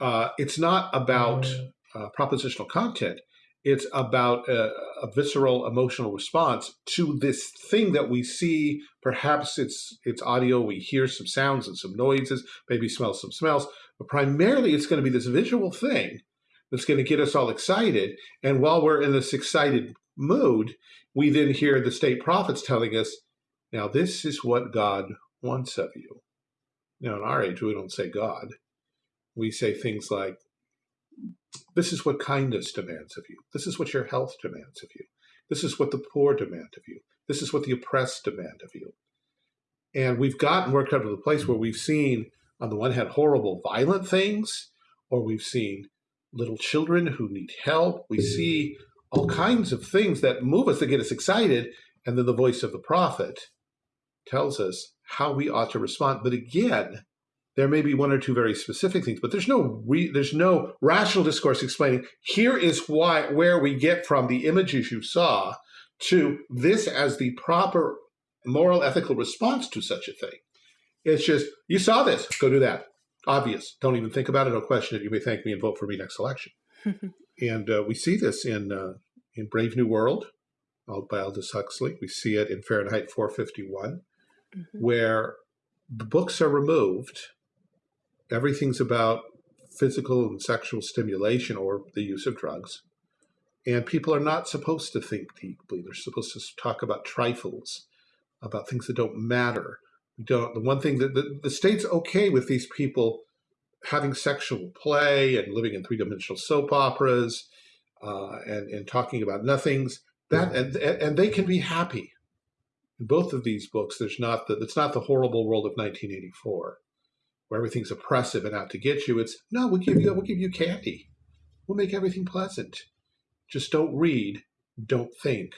uh, it's not about uh, propositional content, It's about a, a, visceral emotional response to this thing that we see. Perhaps it's it's audio. We hear some sounds and some noises, maybe smell some smells, but primarily it's going to be this visual thing that's going to get us all excited. And while we're in this excited mood, we then hear the state prophets telling us, "Now this is what God wants of you." Now, in our age, we don't say God. We say things like, this is what kindness demands of you. This is what your health demands of you. This is what the poor demand of you. This is what the oppressed demand of you. And we've gotten worked up to the place where we've seen, on the one hand, horrible, violent things, or we've seen little children who need help. We see all kinds of things that move us, that get us excited. And then the voice of the prophet tells us how we ought to respond. But again, there may be one or two very specific things, but there's no there's no rational discourse explaining here is why where we get from the images you saw to this as the proper moral ethical response to such a thing. It's just you saw this, go do that. Obvious. Don't even think about it. Don't question it. You may thank me and vote for me next election. and uh, we see this in uh, in Brave New World by Aldous Huxley. We see it in Fahrenheit 451, mm -hmm. where the books are removed everything's about physical and sexual stimulation or the use of drugs. And people are not supposed to think deeply. They're supposed to talk about trifles, about things that don't matter. We don't. The one thing that the, the state's okay with these people having sexual play and living in three-dimensional soap operas uh, and, and talking about nothings. That and, and they can be happy. In both of these books, there's not the it's not the horrible world of 1984 where everything's oppressive and out to get you. It's no, we'll give you we'll give you candy. We'll make everything pleasant. Just don't read, don't think,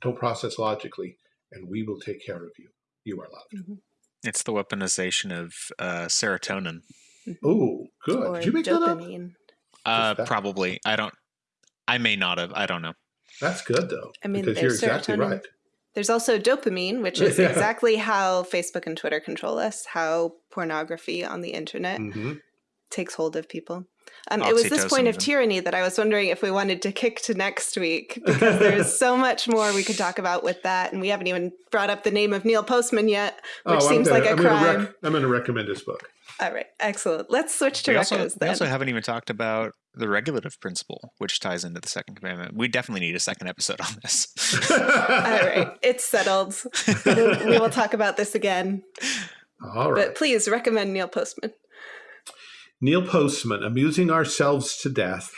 don't process logically, and we will take care of you. You are loved. Mm-hmm. It's the weaponization of uh, serotonin. Oh, good. Or Did you make dopamine. that up? Uh, probably. I don't. I may not have. I don't know. That's good though. I mean, because you're exactly right. There's also dopamine, which is yeah. exactly how Facebook and Twitter control us, how pornography on the internet mm -hmm. takes hold of people. Um, it was this point of tyranny that I was wondering if we wanted to kick to next week because there's so much more we could talk about with that, and we haven't even brought up the name of Neil Postman yet, which oh, seems gonna, like a I'm crime. Gonna I'm going to recommend his book. All right, excellent. Let's switch to we also, then. We also haven't even talked about the regulative principle, which ties into the second commandment. We definitely need a second episode on this. All right, it's settled. we will talk about this again. All right. But please recommend Neil Postman. Neil Postman, Amusing Ourselves to Death,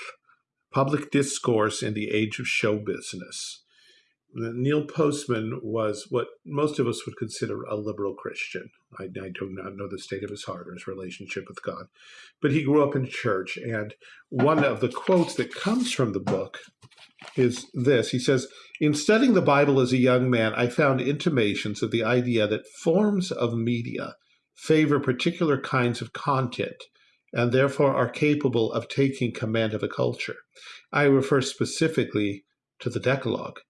Public Discourse in the Age of Show Business. Neil Postman was what most of us would consider a liberal Christian. I, I, do not know the state of his heart or his relationship with God, but he grew up in church. And one of the quotes that comes from the book is this He says, In studying the Bible as a young man, I found intimations of the idea that forms of media favor particular kinds of content and therefore are capable of taking command of a culture. I refer specifically to the Decalogue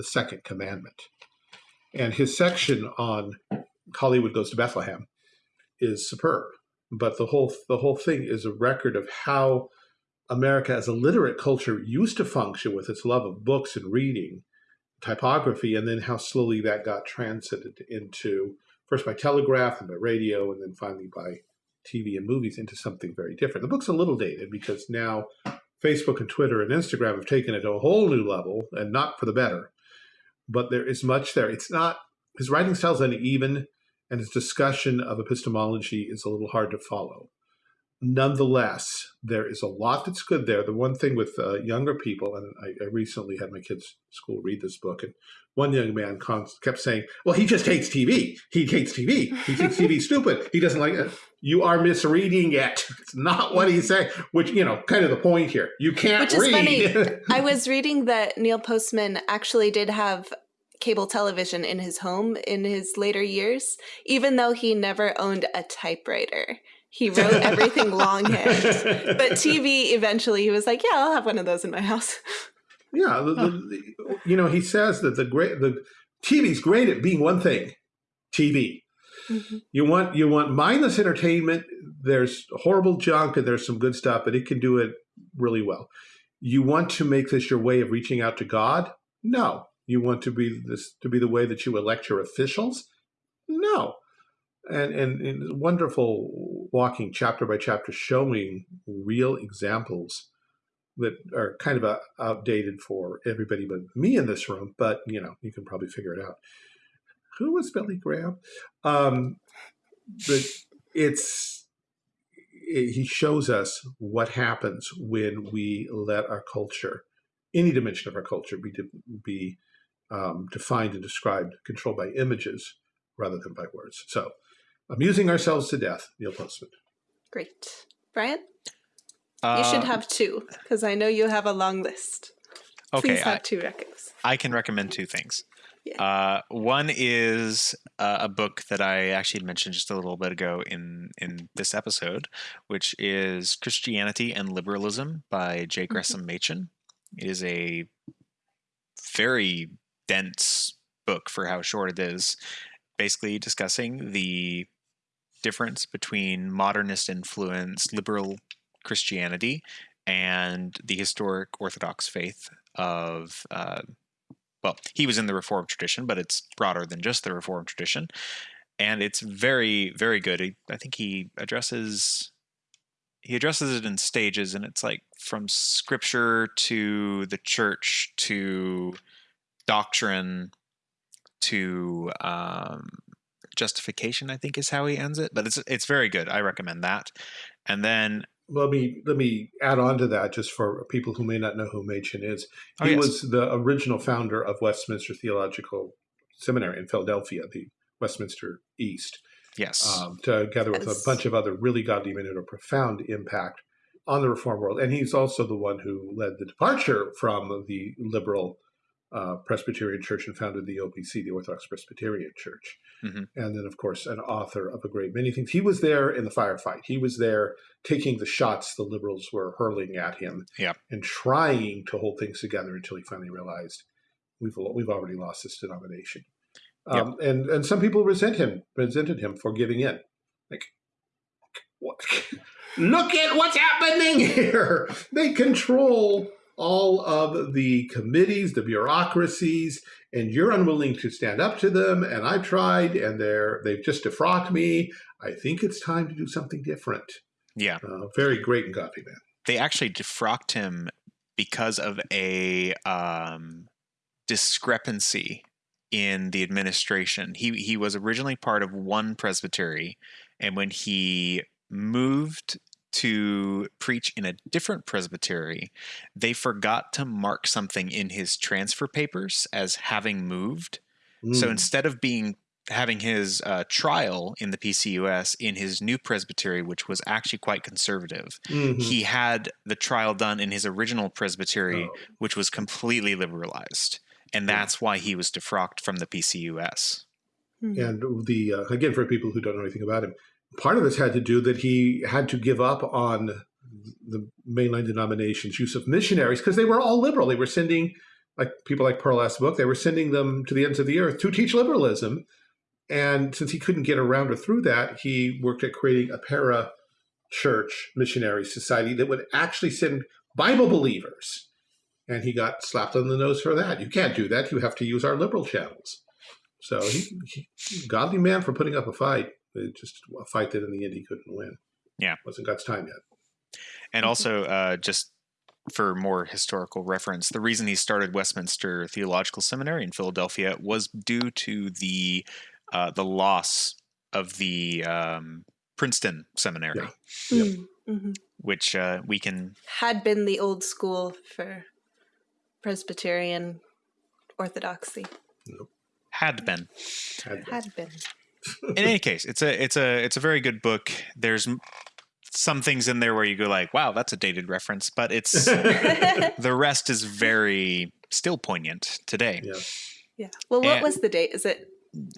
the second commandment. And his section on Hollywood Goes to Bethlehem is superb. But the whole the whole thing is a record of how America as a literate culture used to function with its love of books and reading, typography, and then how slowly that got transited into first by telegraph and by radio, and then finally by TV and movies into something very different. The book's a little dated because now Facebook and Twitter and Instagram have taken it to a whole new level, and not for the better but there is much there. It's not, his writing style is uneven, and his discussion of epistemology is a little hard to follow. Nonetheless, there is a lot that's good there. The one thing with uh, younger people, and I, I, recently had my kids' school read this book, and one young man kept saying, well, he just hates TV. He hates TV. He thinks TV stupid. He doesn't like it. You are misreading it. It's not what he's saying, which, you know, kind of the point here. You can't which read. Is funny. I was reading that Neil Postman actually did have cable television in his home in his later years, even though he never owned a typewriter. He wrote everything longhand. But TV, eventually, he was like, yeah, I'll have one of those in my house. Yeah, the, the, you know, he says that the great the TV's great at being one thing, TV. Mm -hmm. You want you want mindless entertainment. There's horrible junk and there's some good stuff, but it can do it really well. you want to make this your way of reaching out to God? No. You want to be this to be the way that you elect your officials? No. And, and, and wonderful walking chapter by chapter showing real examples that are kind of uh, outdated for everybody but me in this room, but you know, you can probably figure it out. Who was Billy Graham? Um, but it's it, he shows us what happens when we let our culture, any dimension of our culture, be be um, defined and described, controlled by images rather than by words. So, amusing ourselves to death, Neil Postman. Great, Brian. You should Uh, have two because I know you have a long list. Okay, Please have I, two records. I can recommend two things. Yeah. Uh, one is uh, a book that I actually mentioned just a little bit ago in in this episode, which is Christianity and Liberalism by J. Mm-hmm. Gresham Machen. It is a very dense book for how short it is, basically discussing the difference between modernist influence, liberal Christianity, and the historic Orthodox faith of. Uh, well, he was in the Reformed tradition, but it's broader than just the Reformed tradition, and it's very, very good. I think he addresses he addresses it in stages, and it's like from scripture to the church to doctrine to um, justification. I think is how he ends it, but it's it's very good. I recommend that. And then Let me let me add on to that just for people who may not know who Machen is. Oh, he yes. was the original founder of Westminster Theological Seminary in Philadelphia, the Westminster East. yes, um, together with Yes. a bunch of other really godly men who had a profound impact on the reform world. And he's also the one who led the departure from the liberal uh, Presbyterian Church and founded the OPC, the Orthodox Presbyterian Church. Mhm. And then, of course, an author of a great many things. He was there in the firefight. He was there taking the shots the liberals were hurling at him Yeah. and trying to hold things together until he finally realized we've we've already lost this denomination. Um, and and some people resent him, resented him for giving in. Like, what? Look at what's happening here. They control all of the committees, the bureaucracies, and you're unwilling to stand up to them. And I've tried, and they're they've just defrocked me. I think it's time to do something different. yeah. Uh, very great and godly man. they actually defrocked him because of a um, discrepancy in the administration. He he was originally part of one presbytery, and when he moved to preach in a different presbytery, they forgot to mark something in his transfer papers as having moved. So Mm. instead of being having his uh, trial in the PCUS in his new presbytery, which was actually quite conservative, Mhm. he had the trial done in his original presbytery, Oh. which was completely liberalized, and Yeah. that's why he was defrocked from the PCUS. Hmm. And the uh, again, for people who don't know anything about him, part of this had to do that he had to give up on the mainline denominations' use of missionaries because they were all liberal. They were sending, like people like Pearl S. Buck, they were sending them to the ends of the earth to teach liberalism. And since he couldn't get around or through that, he worked at creating a para church missionary society that would actually send Bible believers. And he got slapped on the nose for that. You can't do that. You have to use our liberal channels. So he, he godly man for putting up a fight. It just a fight that in the end he couldn't win. Yeah. wasn't God's time yet. And also, uh, just for more historical reference, the reason he started Westminster Theological Seminary in Philadelphia was due to the uh, the loss of the um, Princeton Seminary, Yeah. Hmm. Yep. Mhm. which uh, we can Had been the old school for Presbyterian orthodoxy. Nope. had been. Had- Had been. In any case, it's a it's a it's a very good book. There's some things in there where you go like, "Wow, that's a dated reference," but it's the rest is very still poignant today. yeah. Yeah. Well, what And- was the date? Is it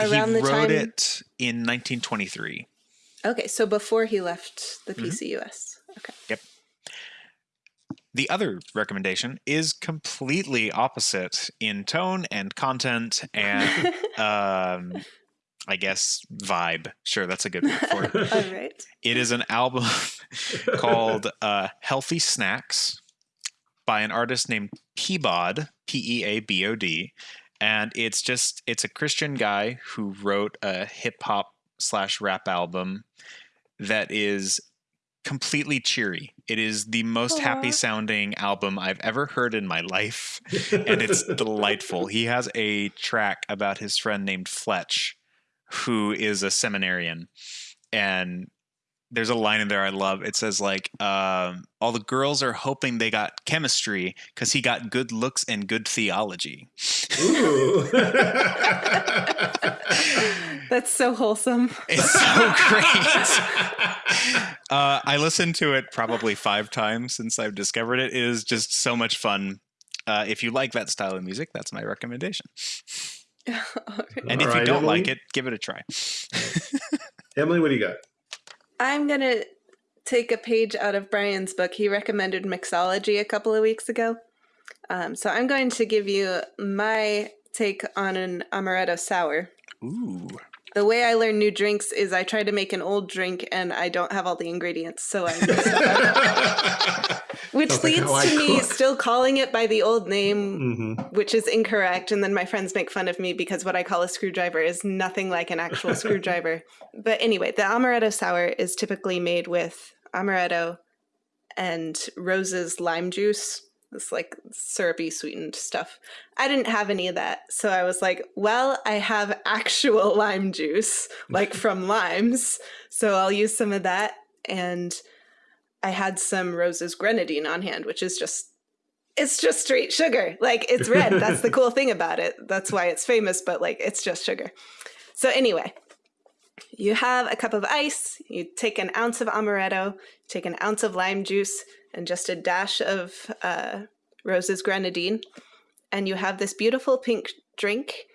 around the time? he the wrote time? it in 1923. Okay, so before he left the. PCUS. Okay. Yep. The other recommendation is completely opposite in tone and content and um, I guess vibe. Sure, that's a good word for it. All right. It is an album called uh, Healthy Snacks by an artist named Peabod, P E A B O D, and it's just it's a Christian guy who wrote a hip hop slash rap album that is completely cheery. It is the most happy sounding album I've ever heard in my life, and it's delightful. He has a track about his friend named Fletch, who is a seminarian, and there's a line in there I love. It says like, um, "All the girls are hoping they got chemistry because he got good looks and good theology." Ooh. That's so wholesome. It's so great. Uh, I listened to it probably five times since I've discovered it. It is just so much fun. Uh, if you like that style of music, that's my recommendation. All right. And All if right, you don't like it, give it a try. Emily, what do you got? I'm going to take a page out of Brian's book. He recommended mixology a couple of weeks ago. Um, so I'm going to give you my take on an amaretto sour. Ooh. The way I learn new drinks is I try to make an old drink and I don't have all the ingredients. So I which leads to me still calling it by the old name hmm which is incorrect. And then my friends make fun of me because what I call a screwdriver is nothing like an actual screwdriver. But anyway, the amaretto sour is typically made with amaretto and Rose's lime juice. This like syrupy sweetened stuff. I didn't have any of that. So I was like, well, I have actual lime juice, like from limes. So I'll use some of that. And I had some Rose's grenadine on hand, which is just it's just straight sugar. Like it's red. That's the cool thing about it. That's why it's famous, but like it's just sugar. So anyway, you have a cup of ice, you take an ounce of amaretto, take an ounce of lime juice, and just a dash of uh, Rose's grenadine, and you have this beautiful pink drink.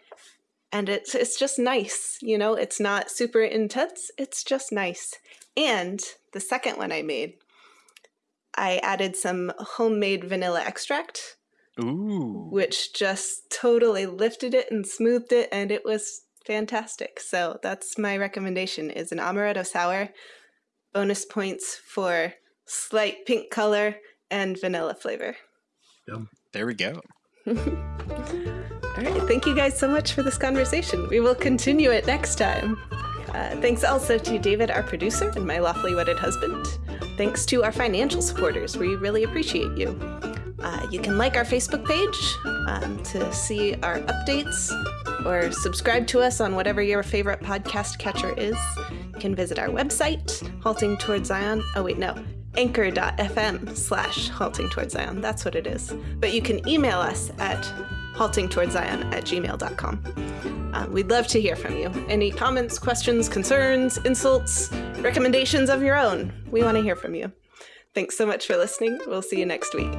And it's it's just nice, you know. It's not super intense. It's just nice. And the second one I made, I added some homemade vanilla extract, Ooh. which just totally lifted it and smoothed it, and it was fantastic. So that's my recommendation: is an amaretto sour. Bonus points for slight pink color and vanilla flavor. There we go. All right, thank you guys so much for this conversation. We will continue it next time. Uh, thanks also to David, our producer, and my lawfully wedded husband. Thanks to our financial supporters. We really appreciate you. Uh, you can like our Facebook page um, to see our updates or subscribe to us on whatever your favorite podcast catcher is. You can visit our website, Halting Towards Zion. Oh, wait, no. Anchor.fm slash halting towards Zion. That's what it is. But you can email us at haltingtowardszion at gmail.com. Um, we'd love to hear from you. Any comments, questions, concerns, insults, recommendations of your own. We want to hear from you. Thanks so much for listening. We'll see you next week.